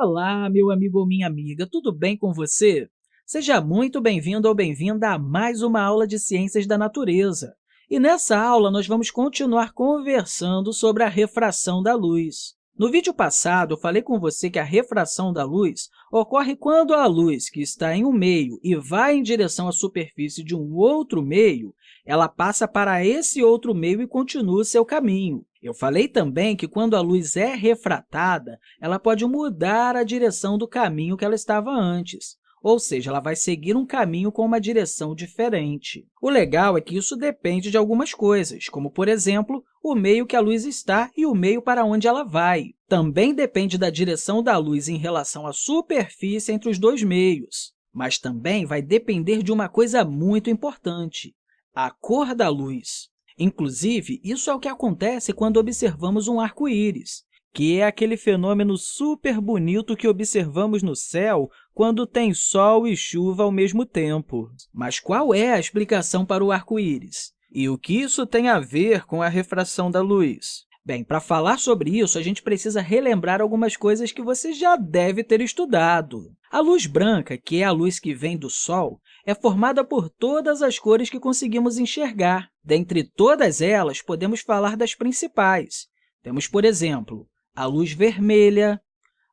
Olá, meu amigo ou minha amiga, tudo bem com você? Seja muito bem-vindo ou bem-vinda a mais uma aula de Ciências da Natureza. E nessa aula, nós vamos continuar conversando sobre a refração da luz. No vídeo passado, eu falei com você que a refração da luz ocorre quando a luz, que está em um meio e vai em direção à superfície de um outro meio, ela passa para esse outro meio e continua seu caminho. Eu falei também que, quando a luz é refratada, ela pode mudar a direção do caminho que ela estava antes, ou seja, ela vai seguir um caminho com uma direção diferente. O legal é que isso depende de algumas coisas, como, por exemplo, o meio que a luz está e o meio para onde ela vai. Também depende da direção da luz em relação à superfície entre os dois meios, mas também vai depender de uma coisa muito importante, a cor da luz. Inclusive, isso é o que acontece quando observamos um arco-íris, que é aquele fenômeno super bonito que observamos no céu quando tem sol e chuva ao mesmo tempo. Mas qual é a explicação para o arco-íris? E o que isso tem a ver com a refração da luz? Bem, para falar sobre isso, a gente precisa relembrar algumas coisas que você já deve ter estudado. A luz branca, que é a luz que vem do Sol, é formada por todas as cores que conseguimos enxergar. Dentre todas elas, podemos falar das principais. Temos, por exemplo, a luz vermelha,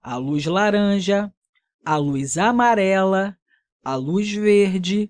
a luz laranja, a luz amarela, a luz verde,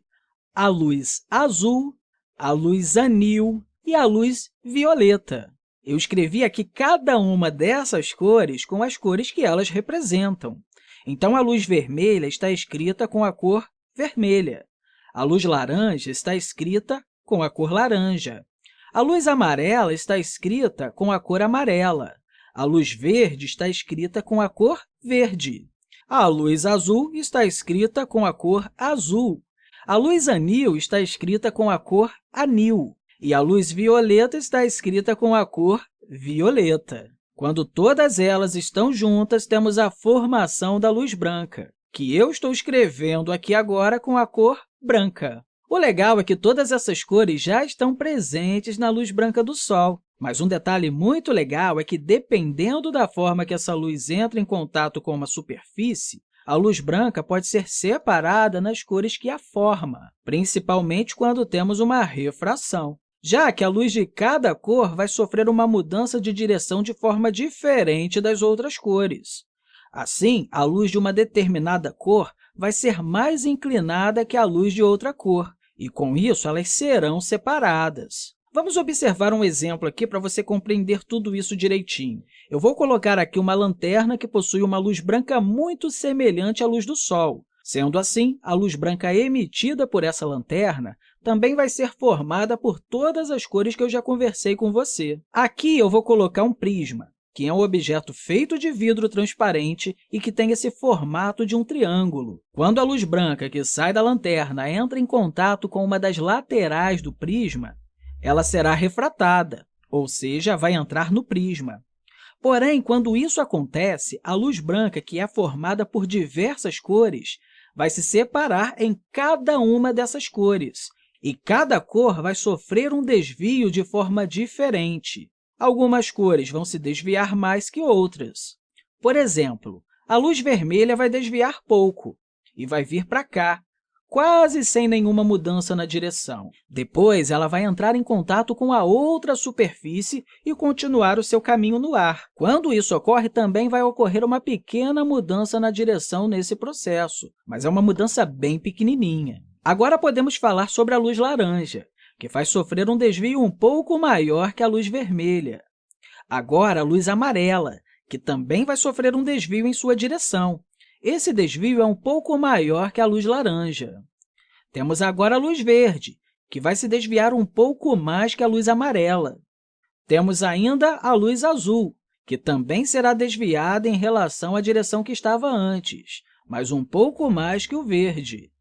a luz azul, a luz anil e a luz violeta. Eu escrevi aqui cada uma dessas cores com as cores que elas representam. Então, a luz vermelha está escrita com a cor vermelha. A luz laranja está escrita com a cor laranja. A luz amarela está escrita com a cor amarela. A luz verde está escrita com a cor verde. A luz azul está escrita com a cor azul. A luz anil está escrita com a cor anil. E a luz violeta está escrita com a cor violeta. Quando todas elas estão juntas, temos a formação da luz branca, que eu estou escrevendo aqui agora com a cor branca. O legal é que todas essas cores já estão presentes na luz branca do Sol. Mas um detalhe muito legal é que, dependendo da forma que essa luz entra em contato com uma superfície, a luz branca pode ser separada nas cores que a forma, principalmente quando temos uma refração, já que a luz de cada cor vai sofrer uma mudança de direção de forma diferente das outras cores. Assim, a luz de uma determinada cor vai ser mais inclinada que a luz de outra cor, e, com isso, elas serão separadas. Vamos observar um exemplo aqui para você compreender tudo isso direitinho. Eu vou colocar aqui uma lanterna que possui uma luz branca muito semelhante à luz do Sol. Sendo assim, a luz branca emitida por essa lanterna também vai ser formada por todas as cores que eu já conversei com você. Aqui eu vou colocar um prisma que é um objeto feito de vidro transparente e que tem esse formato de um triângulo. Quando a luz branca que sai da lanterna entra em contato com uma das laterais do prisma, ela será refratada, ou seja, vai entrar no prisma. Porém, quando isso acontece, a luz branca, que é formada por diversas cores, vai se separar em cada uma dessas cores, e cada cor vai sofrer um desvio de forma diferente. Algumas cores vão se desviar mais que outras. Por exemplo, a luz vermelha vai desviar pouco e vai vir para cá, quase sem nenhuma mudança na direção. Depois, ela vai entrar em contato com a outra superfície e continuar o seu caminho no ar. Quando isso ocorre, também vai ocorrer uma pequena mudança na direção nesse processo, mas é uma mudança bem pequenininha. Agora, podemos falar sobre a luz laranja que faz sofrer um desvio um pouco maior que a luz vermelha. Agora, a luz amarela, que também vai sofrer um desvio em sua direção. Esse desvio é um pouco maior que a luz laranja. Temos agora a luz verde, que vai se desviar um pouco mais que a luz amarela. Temos ainda a luz azul, que também será desviada em relação à direção que estava antes, mas um pouco mais que o verde.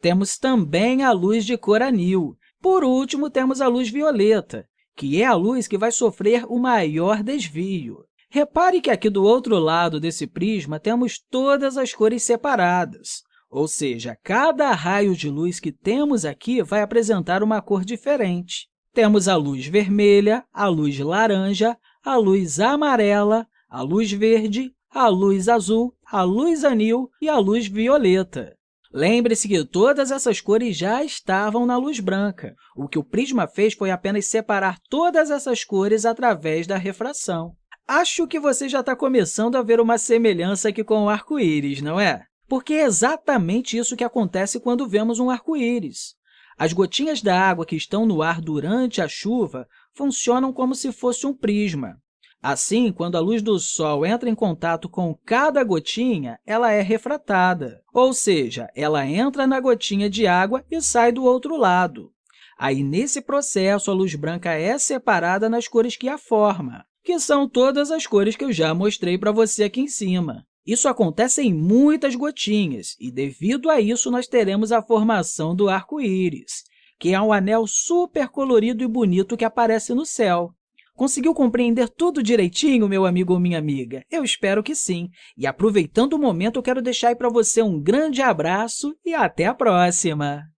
Temos também a luz de cor anil, por último, temos a luz violeta, que é a luz que vai sofrer o maior desvio. Repare que aqui do outro lado desse prisma temos todas as cores separadas, ou seja, cada raio de luz que temos aqui vai apresentar uma cor diferente. Temos a luz vermelha, a luz laranja, a luz amarela, a luz verde, a luz azul, a luz anil e a luz violeta. Lembre-se que todas essas cores já estavam na luz branca. O que o prisma fez foi apenas separar todas essas cores através da refração. Acho que você já está começando a ver uma semelhança aqui com o arco-íris, não é? Porque é exatamente isso que acontece quando vemos um arco-íris. As gotinhas da água que estão no ar durante a chuva funcionam como se fosse um prisma. Assim, quando a luz do Sol entra em contato com cada gotinha, ela é refratada, ou seja, ela entra na gotinha de água e sai do outro lado. Aí, nesse processo, a luz branca é separada nas cores que a formam, que são todas as cores que eu já mostrei para você aqui em cima. Isso acontece em muitas gotinhas, e, devido a isso, nós teremos a formação do arco-íris, que é um anel super colorido e bonito que aparece no céu. Conseguiu compreender tudo direitinho, meu amigo ou minha amiga? Eu espero que sim. E aproveitando o momento, eu quero deixar para você um grande abraço e até a próxima!